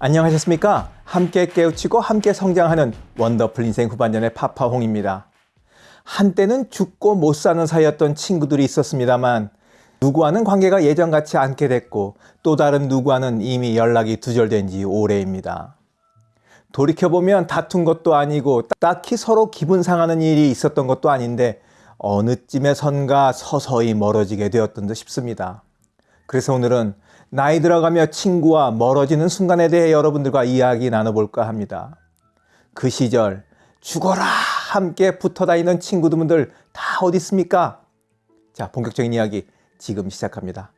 안녕하셨습니까? 함께 깨우치고 함께 성장하는 원더풀 인생 후반전의 파파홍입니다. 한때는 죽고 못 사는 사이였던 친구들이 있었습니다만 누구와는 관계가 예전같이 않게 됐고 또 다른 누구와는 이미 연락이 두절된 지 오래입니다. 돌이켜보면 다툰 것도 아니고 딱히 서로 기분 상하는 일이 있었던 것도 아닌데 어느 쯤에 선가 서서히 멀어지게 되었던 듯 싶습니다. 그래서 오늘은 나이 들어가며 친구와 멀어지는 순간에 대해 여러분들과 이야기 나눠볼까 합니다. 그 시절 죽어라 함께 붙어 다니는 친구들 다 어디 있습니까? 자 본격적인 이야기 지금 시작합니다.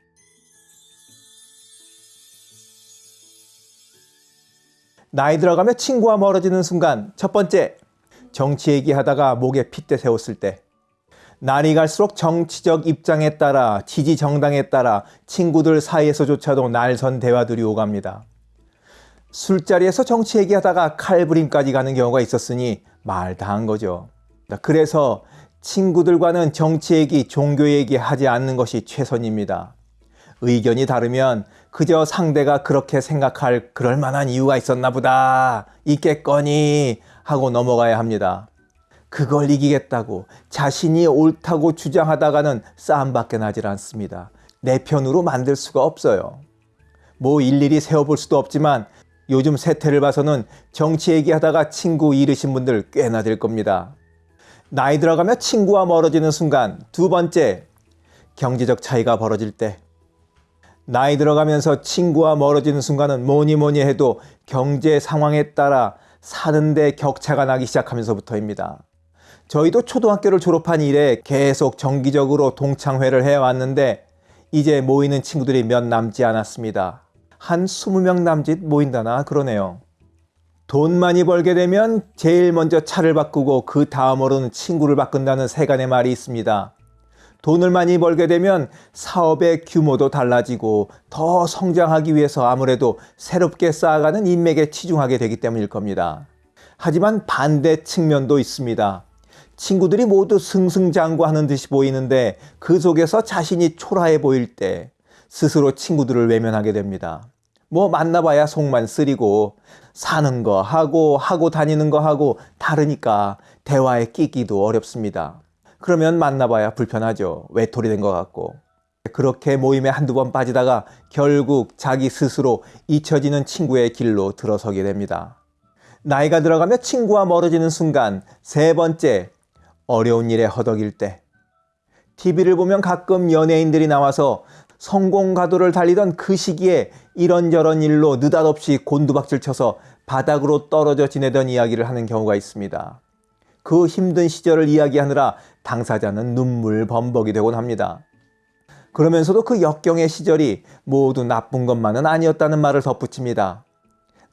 나이 들어가며 친구와 멀어지는 순간 첫 번째 정치 얘기하다가 목에 핏대 세웠을 때 날이 갈수록 정치적 입장에 따라 지지 정당에 따라 친구들 사이에서조차도 날선 대화들이 오갑니다. 술자리에서 정치 얘기하다가 칼부림까지 가는 경우가 있었으니 말 다 한 거죠. 그래서 친구들과는 정치 얘기, 종교 얘기 하지 않는 것이 최선입니다. 의견이 다르면 그저 상대가 그렇게 생각할 그럴 만한 이유가 있었나 보다 있겠거니 하고 넘어가야 합니다. 그걸 이기겠다고 자신이 옳다고 주장하다가는 싸움밖에 나질 않습니다. 내 편으로 만들 수가 없어요. 뭐 일일이 세워볼 수도 없지만 요즘 세태를 봐서는 정치 얘기하다가 친구 잃으신 분들 꽤나 될 겁니다. 나이 들어가며 친구와 멀어지는 순간 두 번째 경제적 차이가 벌어질 때 나이 들어가면서 친구와 멀어지는 순간은 뭐니 뭐니 해도 경제 상황에 따라 사는데 격차가 나기 시작하면서부터입니다. 저희도 초등학교를 졸업한 이래 계속 정기적으로 동창회를 해왔는데 이제 모이는 친구들이 몇 남지 않았습니다. 한 20명 남짓 모인다나 그러네요. 돈 많이 벌게 되면 제일 먼저 차를 바꾸고 그 다음으로는 친구를 바꾼다는 세간의 말이 있습니다. 돈을 많이 벌게 되면 사업의 규모도 달라지고 더 성장하기 위해서 아무래도 새롭게 쌓아가는 인맥에 치중하게 되기 때문일 겁니다. 하지만 반대 측면도 있습니다. 친구들이 모두 승승장구하는 듯이 보이는데 그 속에서 자신이 초라해 보일 때 스스로 친구들을 외면하게 됩니다. 뭐 만나봐야 속만 쓰리고 사는 거 하고 하고 다니는 거 하고 다르니까 대화에 끼기도 어렵습니다. 그러면 만나봐야 불편하죠. 외톨이 된 것 같고. 그렇게 모임에 한두 번 빠지다가 결국 자기 스스로 잊혀지는 친구의 길로 들어서게 됩니다. 나이가 들어가며 친구와 멀어지는 순간 세 번째 어려운 일에 허덕일 때 TV를 보면 가끔 연예인들이 나와서 성공 가도를 달리던 그 시기에 이런저런 일로 느닷없이 곤두박질 쳐서 바닥으로 떨어져 지내던 이야기를 하는 경우가 있습니다. 그 힘든 시절을 이야기하느라 당사자는 눈물 범벅이 되곤 합니다. 그러면서도 그 역경의 시절이 모두 나쁜 것만은 아니었다는 말을 덧붙입니다.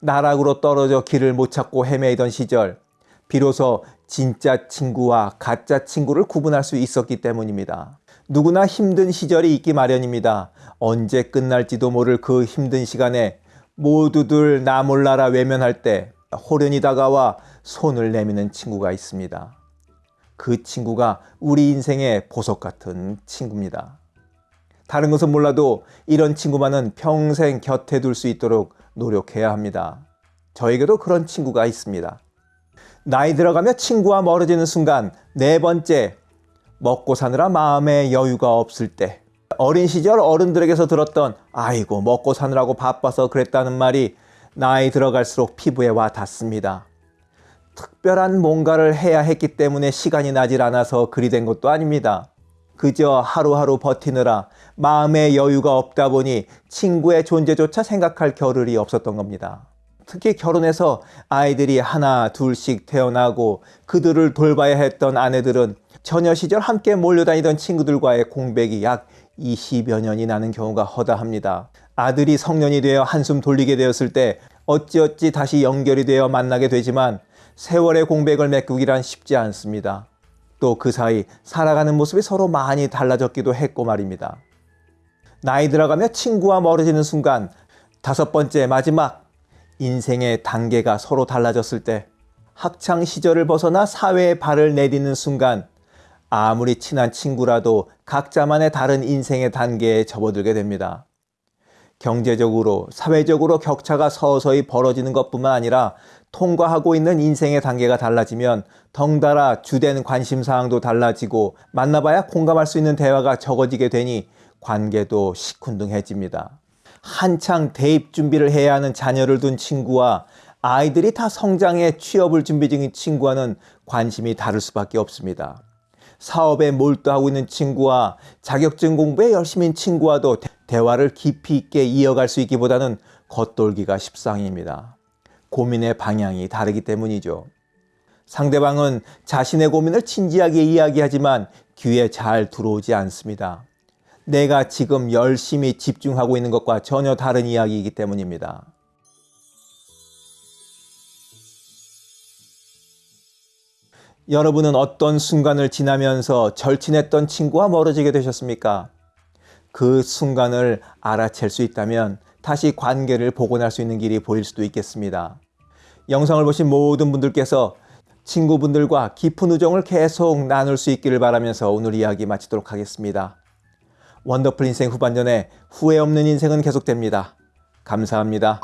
나락으로 떨어져 길을 못 찾고 헤매이던 시절 비로소 진짜 친구와 가짜 친구를 구분할 수 있었기 때문입니다. 누구나 힘든 시절이 있기 마련입니다. 언제 끝날지도 모를 그 힘든 시간에 모두들 나 몰라라 외면할 때 호련히 다가와 손을 내미는 친구가 있습니다. 그 친구가 우리 인생의 보석 같은 친구입니다. 다른 것은 몰라도 이런 친구만은 평생 곁에 둘 수 있도록 노력해야 합니다. 저에게도 그런 친구가 있습니다. 나이 들어가며 친구와 멀어지는 순간 네 번째 먹고 사느라 마음에 여유가 없을 때 어린 시절 어른들에게서 들었던 아이고 먹고 사느라고 바빠서 그랬다는 말이 나이 들어갈수록 피부에 와 닿습니다. 특별한 뭔가를 해야 했기 때문에 시간이 나질 않아서 그리 된 것도 아닙니다. 그저 하루하루 버티느라 마음의 여유가 없다 보니 친구의 존재조차 생각할 겨를이 없었던 겁니다. 특히 결혼해서 아이들이 하나 둘씩 태어나고 그들을 돌봐야 했던 아내들은 처녀 시절 함께 몰려다니던 친구들과의 공백이 약 20여 년이 나는 경우가 허다합니다. 아들이 성년이 되어 한숨 돌리게 되었을 때 어찌어찌 다시 연결이 되어 만나게 되지만 세월의 공백을 메꾸기란 쉽지 않습니다. 또 그 사이 살아가는 모습이 서로 많이 달라졌기도 했고 말입니다. 나이 들어가며 친구와 멀어지는 순간 다섯 번째 마지막 인생의 단계가 서로 달라졌을 때 학창 시절을 벗어나 사회에 발을 내딛는 순간 아무리 친한 친구라도 각자만의 다른 인생의 단계에 접어들게 됩니다. 경제적으로, 사회적으로 격차가 서서히 벌어지는 것뿐만 아니라 통과하고 있는 인생의 단계가 달라지면 덩달아 주된 관심사항도 달라지고 만나봐야 공감할 수 있는 대화가 적어지게 되니 관계도 시큰둥해집니다. 한창 대입 준비를 해야 하는 자녀를 둔 친구와 아이들이 다 성장해 취업을 준비 중인 친구와는 관심이 다를 수밖에 없습니다. 사업에 몰두하고 있는 친구와 자격증 공부에 열심인 친구와도 대- 대화를 깊이 있게 이어갈 수 있기보다는 겉돌기가 십상입니다. 고민의 방향이 다르기 때문이죠. 상대방은 자신의 고민을 진지하게 이야기하지만 귀에 잘 들어오지 않습니다. 내가 지금 열심히 집중하고 있는 것과 전혀 다른 이야기이기 때문입니다. 여러분은 어떤 순간을 지나면서 절친했던 친구와 멀어지게 되셨습니까? 그 순간을 알아챌 수 있다면 다시 관계를 복원할 수 있는 길이 보일 수도 있겠습니다. 영상을 보신 모든 분들께서 친구분들과 깊은 우정을 계속 나눌 수 있기를 바라면서 오늘 이야기 마치도록 하겠습니다. 원더풀 인생 후반전에 후회 없는 인생은 계속됩니다. 감사합니다.